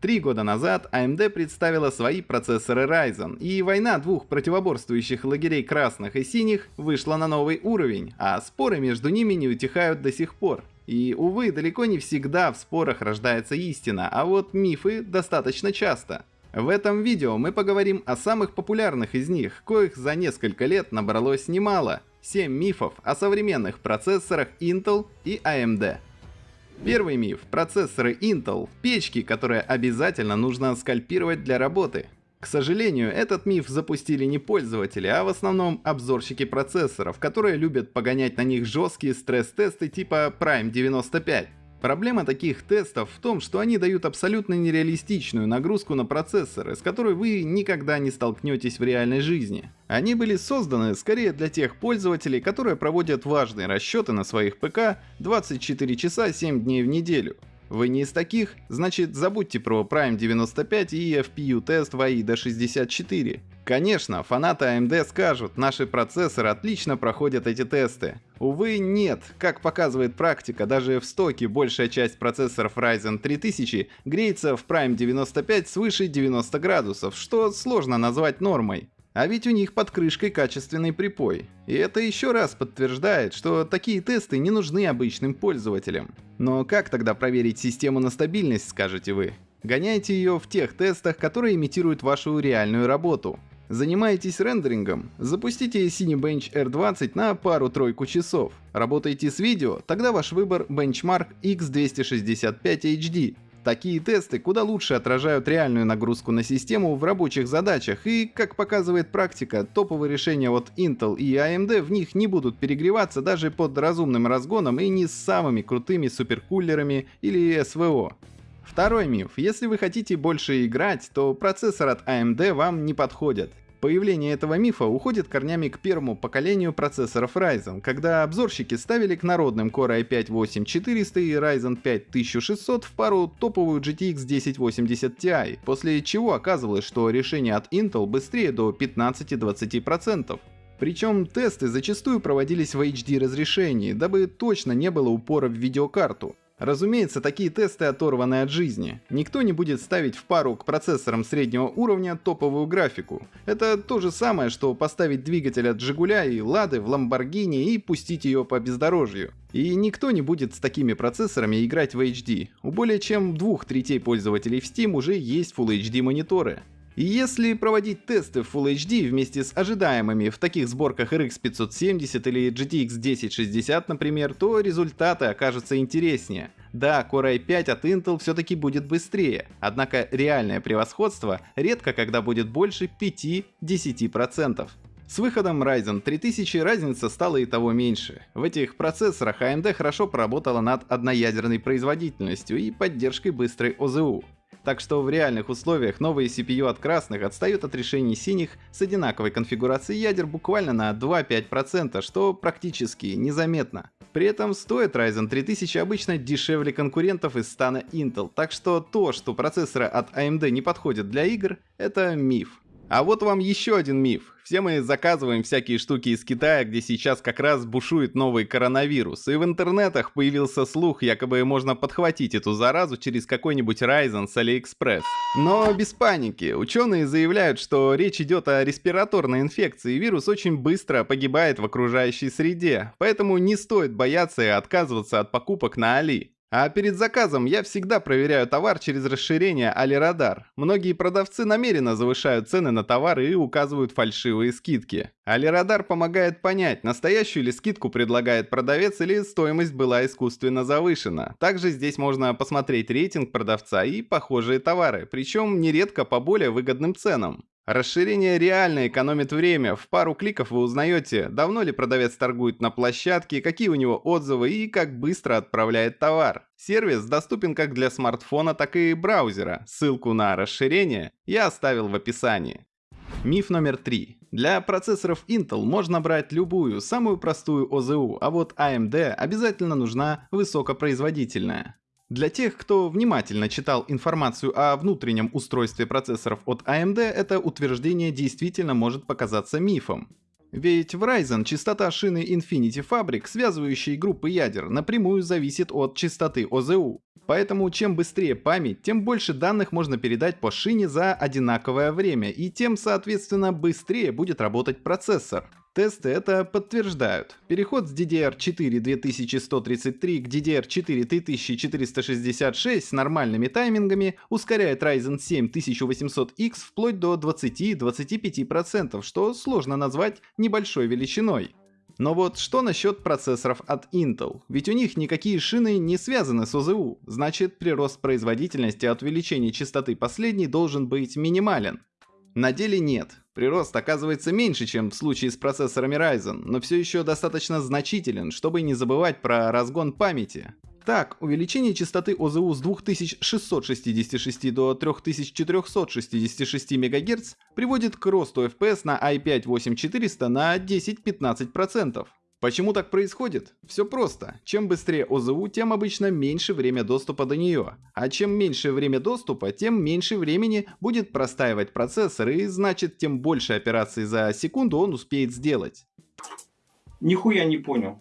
Три года назад AMD представила свои процессоры Ryzen, и война двух противоборствующих лагерей красных и синих вышла на новый уровень, а споры между ними не утихают до сих пор. И, увы, далеко не всегда в спорах рождается истина, а вот мифы достаточно часто. В этом видео мы поговорим о самых популярных из них, коих за несколько лет набралось немало. 7 мифов о современных процессорах Intel и AMD. Первый миф. Процессоры Intel – печки, которые обязательно нужно скальпировать для работы. К сожалению, этот миф запустили не пользователи, а в основном обзорщики процессоров, которые любят погонять на них жесткие стресс-тесты типа Prime 95. Проблема таких тестов в том, что они дают абсолютно нереалистичную нагрузку на процессоры, с которой вы никогда не столкнетесь в реальной жизни. Они были созданы скорее для тех пользователей, которые проводят важные расчеты на своих ПК 24 часа 7 дней в неделю. Вы не из таких? Значит забудьте про Prime 95 и FPU тест в AIDA 64. Конечно, фанаты AMD скажут, наши процессоры отлично проходят эти тесты. Увы, нет. Как показывает практика, даже в стоке большая часть процессоров Ryzen 3000 греется в Prime 95 свыше 90 градусов, что сложно назвать нормой. А ведь у них под крышкой качественный припой. И это еще раз подтверждает, что такие тесты не нужны обычным пользователям. Но как тогда проверить систему на стабильность, скажете вы? Гоняйте ее в тех тестах, которые имитируют вашу реальную работу. Занимаетесь рендерингом? Запустите Cinebench R20 на пару-тройку часов. Работаете с видео? Тогда ваш выбор Benchmark X265 HD. Такие тесты куда лучше отражают реальную нагрузку на систему в рабочих задачах и, как показывает практика, топовые решения от Intel и AMD в них не будут перегреваться даже под разумным разгоном и не с самыми крутыми суперкулерами или СВО. Второй миф. Если вы хотите больше играть, то процессор от AMD вам не подходит. Появление этого мифа уходит корнями к первому поколению процессоров Ryzen, когда обзорщики ставили к народным Core i5-8400 и Ryzen 5 1600 в пару топовую GTX 1080 Ti, после чего оказывалось, что решение от Intel быстрее до 15-20%. Причем тесты зачастую проводились в HD разрешении, дабы точно не было упора в видеокарту. Разумеется, такие тесты оторваны от жизни. Никто не будет ставить в пару к процессорам среднего уровня топовую графику. Это то же самое, что поставить двигатель от Жигуля и Лады в Ламборгини и пустить ее по бездорожью. И никто не будет с такими процессорами играть в HD. У более чем двух третей пользователей в Steam уже есть Full HD мониторы. Если проводить тесты в Full HD вместе с ожидаемыми в таких сборках RX 570 или GTX 1060, например, то результаты окажутся интереснее. Да, Core i5 от Intel все-таки будет быстрее, однако реальное превосходство редко когда будет больше 5-10%. С выходом Ryzen 3000 разница стала и того меньше. В этих процессорах AMD хорошо поработала над одноядерной производительностью и поддержкой быстрой ОЗУ. Так что в реальных условиях новые CPU от красных отстают от решений синих с одинаковой конфигурацией ядер буквально на 2-5%, что практически незаметно. При этом стоит Ryzen 3000 обычно дешевле конкурентов из стана Intel, так что то, что процессоры от AMD не подходят для игр, это миф. А вот вам еще один миф. Все мы заказываем всякие штуки из Китая, где сейчас как раз бушует новый коронавирус, и в интернетах появился слух, якобы можно подхватить эту заразу через какой-нибудь Ryzen с AliExpress. Но без паники. Ученые заявляют, что речь идет о респираторной инфекции, и вирус очень быстро погибает в окружающей среде, поэтому не стоит бояться и отказываться от покупок на Али. А перед заказом я всегда проверяю товар через расширение Алирадар. Многие продавцы намеренно завышают цены на товары и указывают фальшивые скидки. Алирадар помогает понять, настоящую ли скидку предлагает продавец или стоимость была искусственно завышена. Также здесь можно посмотреть рейтинг продавца и похожие товары, причем нередко по более выгодным ценам. Расширение реально экономит время. В пару кликов вы узнаете, давно ли продавец торгует на площадке, какие у него отзывы и как быстро отправляет товар. Сервис доступен как для смартфона, так и браузера. Ссылку на расширение я оставил в описании. Миф номер три. Для процессоров Intel можно брать любую, самую простую ОЗУ, а вот AMD обязательно нужна высокопроизводительная. Для тех, кто внимательно читал информацию о внутреннем устройстве процессоров от AMD, это утверждение действительно может показаться мифом. Ведь в Ryzen частота шины Infinity Fabric, связывающей группы ядер, напрямую зависит от частоты ОЗУ. Поэтому чем быстрее память, тем больше данных можно передать по шине за одинаковое время, и тем, соответственно, быстрее будет работать процессор. Тесты это подтверждают. Переход с DDR4 2133 к DDR4 3466 с нормальными таймингами ускоряет Ryzen 7 1800X вплоть до 20-25%, что сложно назвать небольшой величиной. Но вот что насчет процессоров от Intel? Ведь у них никакие шины не связаны с ОЗУ, значит прирост производительности от увеличения частоты последней должен быть минимален. На деле нет. Прирост оказывается меньше, чем в случае с процессорами Ryzen, но все еще достаточно значителен, чтобы не забывать про разгон памяти. Так, увеличение частоты ОЗУ с 2666 до 3466 МГц приводит к росту FPS на i5-8400 на 10-15%. Почему так происходит? Все просто. Чем быстрее ОЗУ, тем обычно меньше время доступа до нее. А чем меньше время доступа, тем меньше времени будет простаивать процессор и значит тем больше операций за секунду он успеет сделать. Нихуя не понял.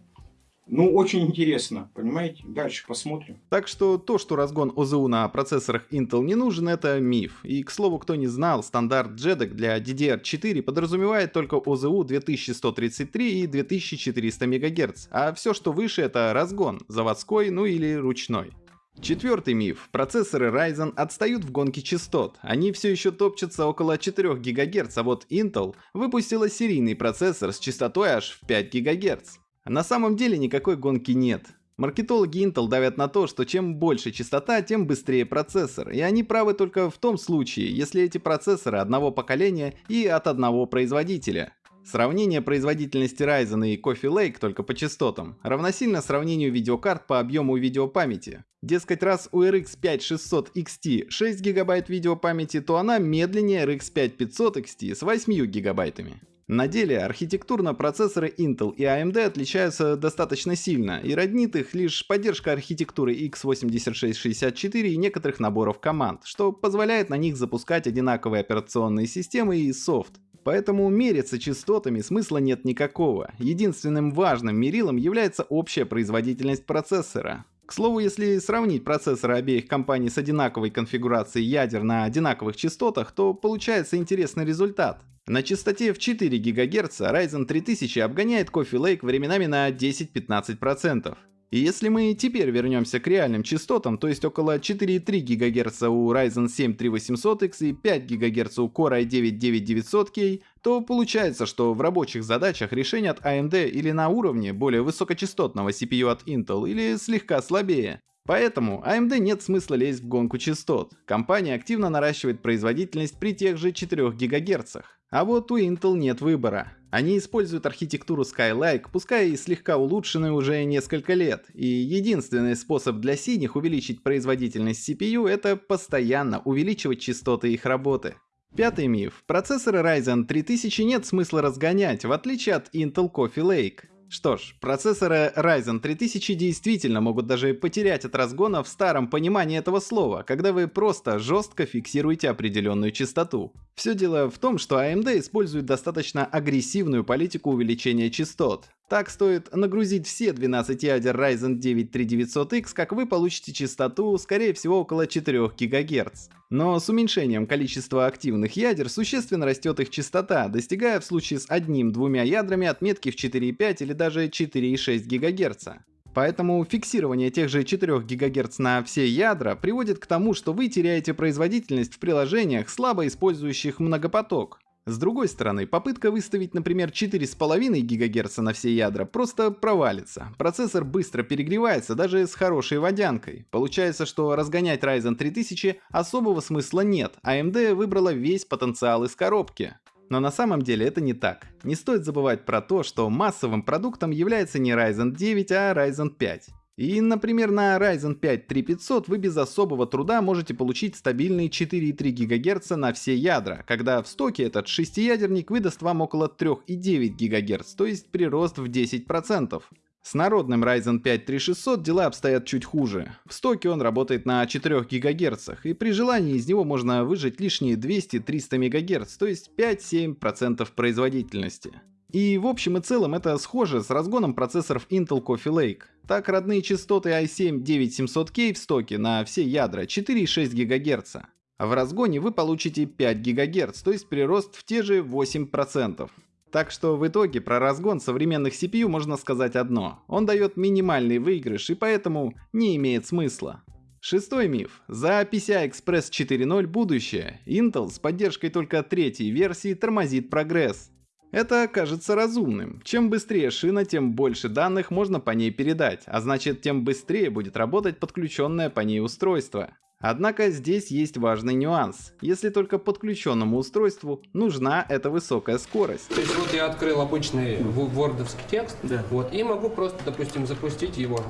Ну, очень интересно, понимаете? Дальше посмотрим. Так что то, что разгон ОЗУ на процессорах Intel не нужен, это миф. И, к слову, кто не знал, стандарт JEDEC для DDR4 подразумевает только ОЗУ 2133 и 2400 МГц, а все, что выше, это разгон, заводской, ну или ручной. Четвертый миф. Процессоры Ryzen отстают в гонке частот. Они все еще топчутся около 4 ГГц, а вот Intel выпустила серийный процессор с частотой аж в 5 ГГц. На самом деле никакой гонки нет. Маркетологи Intel давят на то, что чем больше частота, тем быстрее процессор. И они правы только в том случае, если эти процессоры одного поколения и от одного производителя. Сравнение производительности Ryzen и Coffee Lake только по частотам равносильно сравнению видеокарт по объему видеопамяти. Дескать, раз у RX 5600 XT 6 ГБ видеопамяти, то она медленнее RX 5500 XT с 8 гигабайтами. На деле архитектурно процессоры Intel и AMD отличаются достаточно сильно, и роднит их лишь поддержка архитектуры x86-64 и некоторых наборов команд, что позволяет на них запускать одинаковые операционные системы и софт. Поэтому мериться частотами смысла нет никакого. Единственным важным мерилом является общая производительность процессора. К слову, если сравнить процессоры обеих компаний с одинаковой конфигурацией ядер на одинаковых частотах, то получается интересный результат. На частоте в 4 ГГц Ryzen 3000 обгоняет Coffee Lake временами на 10-15%. И если мы теперь вернемся к реальным частотам, то есть около 4,3 ГГц у Ryzen 7 3800X и 5 ГГц у Core i9 9900K, то получается, что в рабочих задачах решение от AMD или на уровне более высокочастотного CPU от Intel, или слегка слабее. Поэтому AMD нет смысла лезть в гонку частот. Компания активно наращивает производительность при тех же 4 ГГц. А вот у Intel нет выбора. Они используют архитектуру Skylake, пускай и слегка улучшенную уже несколько лет, и единственный способ для синих увеличить производительность CPU это постоянно увеличивать частоты их работы. Пятый миф. Процессоры Ryzen 3000 нет смысла разгонять, в отличие от Intel Coffee Lake. Что ж, процессоры Ryzen 3000 действительно могут даже потерять от разгона в старом понимании этого слова, когда вы просто жестко фиксируете определенную частоту. Все дело в том, что AMD использует достаточно агрессивную политику увеличения частот. Так стоит нагрузить все 12 ядер Ryzen 9 3900X, как вы получите частоту, скорее всего, около 4 ГГц. Но с уменьшением количества активных ядер существенно растет их частота, достигая в случае с одним-двумя ядрами отметки в 4,5 или даже 4,6 ГГц. Поэтому фиксирование тех же 4 ГГц на все ядра приводит к тому, что вы теряете производительность в приложениях, слабо использующих многопоток. С другой стороны, попытка выставить, например, 4,5 ГГц на все ядра просто провалится. Процессор быстро перегревается даже с хорошей водянкой. Получается, что разгонять Ryzen 3000 особого смысла нет, AMD выбрала весь потенциал из коробки. Но на самом деле это не так. Не стоит забывать про то, что массовым продуктом является не Ryzen 9, а Ryzen 5. И, например, на Ryzen 5 3500 вы без особого труда можете получить стабильные 4,3 ГГц на все ядра, когда в стоке этот шестиядерник выдаст вам около 3,9 ГГц, то есть прирост в 10%. С народным Ryzen 5 3600 дела обстоят чуть хуже. В стоке он работает на 4 ГГц, и при желании из него можно выжать лишние 200-300 МГц, то есть 5-7% производительности. И в общем и целом это схоже с разгоном процессоров Intel Coffee Lake. Так родные частоты i7-9700K в стоке на все ядра 4,6 ГГц. А в разгоне вы получите 5 ГГц, то есть прирост в те же 8%. Так что в итоге про разгон современных CPU можно сказать одно. Он дает минимальный выигрыш и поэтому не имеет смысла. Шестой миф. За PCI Express 4.0 будущее. Intel с поддержкой только третьей версии тормозит прогресс. Это кажется разумным. Чем быстрее шина, тем больше данных можно по ней передать, а значит тем быстрее будет работать подключенное по ней устройство. Однако здесь есть важный нюанс. Если только подключенному устройству нужна эта высокая скорость. То есть вот я открыл обычный вордовский текст, да. вот, и могу просто, допустим, запустить его.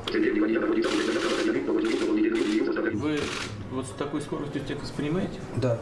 Вы вот с такой скоростью текст воспринимаете? Да.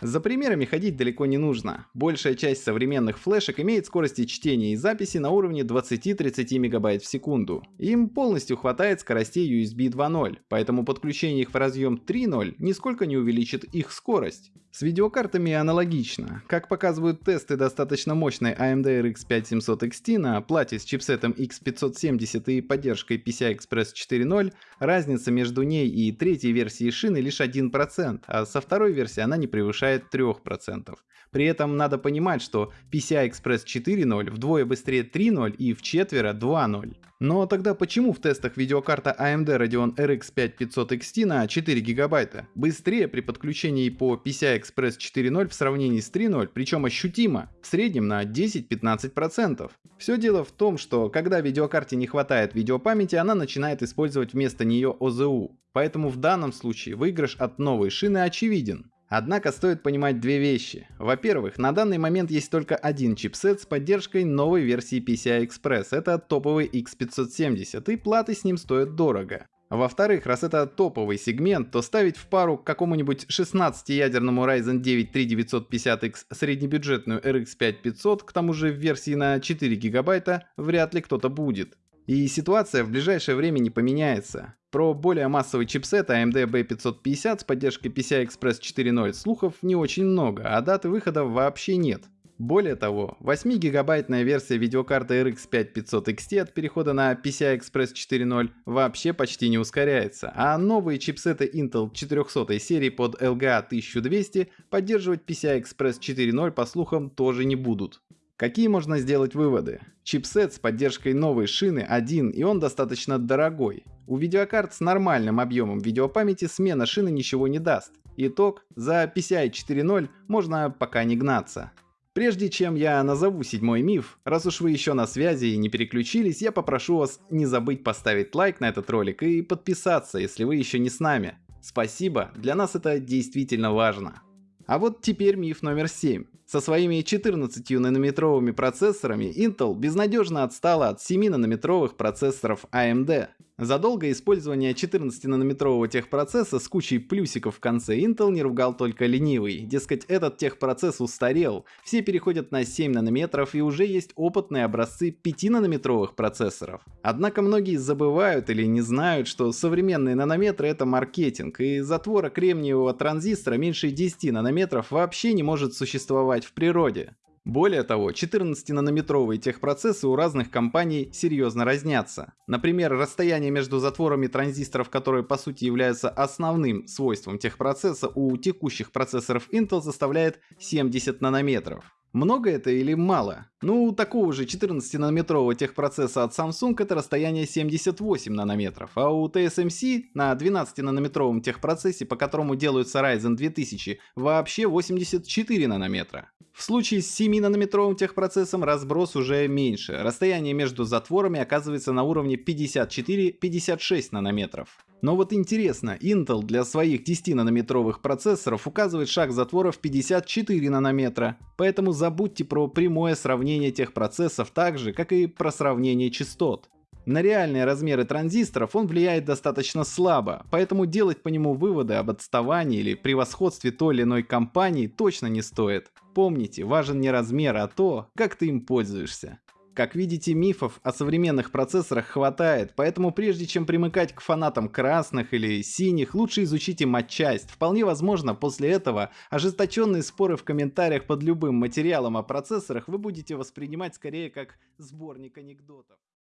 За примерами ходить далеко не нужно. Большая часть современных флешек имеет скорости чтения и записи на уровне 20-30 мегабайт в секунду. Им полностью хватает скоростей USB 2.0, поэтому подключение их в разъем 3.0 нисколько не увеличит их скорость. С видеокартами аналогично. Как показывают тесты достаточно мощной AMD RX 5700 XT на плате с чипсетом X570 и поддержкой PCI Express 4.0, разница между ней и третьей версией шины лишь 1%, а со второй версии она не превышает 3%. При этом надо понимать, что PCI Express 4.0 вдвое быстрее 3.0 и в четверо 2.0. Но тогда почему в тестах видеокарта AMD Radeon RX 5500 XT на 4 гигабайта быстрее при подключении по PCI Express 4.0 в сравнении с 3.0, причем ощутимо, в среднем на 10-15%? Все дело в том, что когда видеокарте не хватает видеопамяти, она начинает использовать вместо нее OZU. Поэтому в данном случае выигрыш от новой шины очевиден. Однако стоит понимать две вещи. Во-первых, на данный момент есть только один чипсет с поддержкой новой версии PCI Express. Это топовый X570 и платы с ним стоят дорого. Во-вторых, раз это топовый сегмент, то ставить в пару к какому-нибудь 16-ядерному Ryzen 9 3950X среднебюджетную RX 5500, к тому же в версии на 4 гигабайта, вряд ли кто-то будет. И ситуация в ближайшее время не поменяется. Про более массовый чипсет AMD B550 с поддержкой PCI Express 4.0 слухов не очень много, а даты выхода вообще нет. Более того, 8-гигабайтная версия видеокарты RX 5500 XT от перехода на PCI Express 4.0 вообще почти не ускоряется, а новые чипсеты Intel 400 серии под LGA 1200 поддерживать PCI Express 4.0 по слухам тоже не будут. Какие можно сделать выводы? Чипсет с поддержкой новой шины один и он достаточно дорогой. У видеокарт с нормальным объемом видеопамяти смена шины ничего не даст. Итог, за PCI 4.0 можно пока не гнаться. Прежде чем я назову седьмой миф, раз уж вы еще на связи и не переключились, я попрошу вас не забыть поставить лайк на этот ролик и подписаться, если вы еще не с нами. Спасибо, для нас это действительно важно. А вот теперь миф номер 7. Со своими 14 нанометровыми процессорами Intel безнадежно отстала от 7-нанометровых процессоров AMD. За долгое использование 14-нанометрового техпроцесса с кучей плюсиков в конце Intel не ругал только ленивый. Дескать, этот техпроцесс устарел, все переходят на 7 нанометров и уже есть опытные образцы 5-нанометровых процессоров. Однако многие забывают или не знают, что современные нанометры это маркетинг, и затвора кремниевого транзистора меньше 10 нанометров вообще не может существовать в природе. Более того, 14-нанометровые техпроцессы у разных компаний серьезно разнятся. Например, расстояние между затворами транзисторов, которые по сути являются основным свойством техпроцесса, у текущих процессоров Intel составляет 70 нанометров. Много это или мало? Ну, у такого же 14-нанометрового техпроцесса от Samsung это расстояние 78 нанометров, а у TSMC на 12-нанометровом техпроцессе, по которому делаются Ryzen 2000, вообще 84 нанометра. В случае с 7-нанометровым техпроцессом разброс уже меньше, расстояние между затворами оказывается на уровне 54-56 нанометров. Но вот интересно, Intel для своих 10-нанометровых процессоров указывает шаг затвора в 54 нанометра, поэтому забудьте про прямое сравнение тех процессов так же, как и про сравнение частот. На реальные размеры транзисторов он влияет достаточно слабо, поэтому делать по нему выводы об отставании или превосходстве той или иной компании точно не стоит. Помните, важен не размер, а то, как ты им пользуешься. Как видите, мифов о современных процессорах хватает, поэтому прежде чем примыкать к фанатам красных или синих, лучше изучите матчасть. Вполне возможно, после этого ожесточенные споры в комментариях под любым материалом о процессорах вы будете воспринимать скорее как сборник анекдотов.